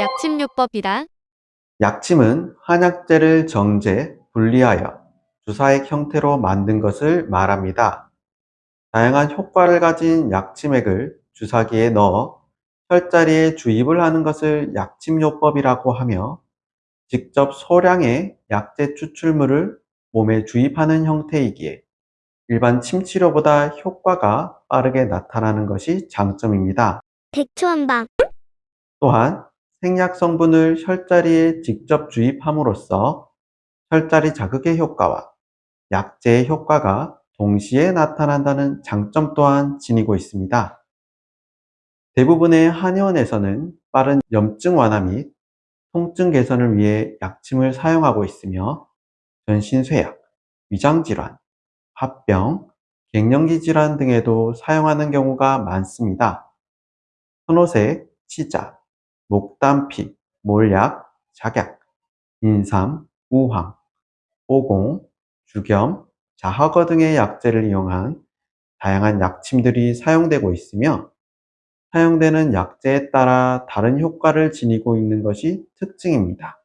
약침요법이다. 약침은 한약재를 정제, 분리하여 주사액 형태로 만든 것을 말합니다. 다양한 효과를 가진 약침액을 주사기에 넣어 혈자리에 주입을 하는 것을 약침요법이라고 하며 직접 소량의 약재 추출물을 몸에 주입하는 형태이기에 일반 침치료보다 효과가 빠르게 나타나는 것이 장점입니다. 백초한방 또한 생약 성분을 혈자리에 직접 주입함으로써 혈자리 자극의 효과와 약제의 효과가 동시에 나타난다는 장점 또한 지니고 있습니다. 대부분의 한의원에서는 빠른 염증 완화 및 통증 개선을 위해 약침을 사용하고 있으며 전신쇠약, 위장질환, 합병, 갱년기 질환 등에도 사용하는 경우가 많습니다. 선호색, 치자, 목단피, 몰약, 작약, 인삼, 우황, 오공, 주겸, 자허거 등의 약재를 이용한 다양한 약침들이 사용되고 있으며 사용되는 약재에 따라 다른 효과를 지니고 있는 것이 특징입니다.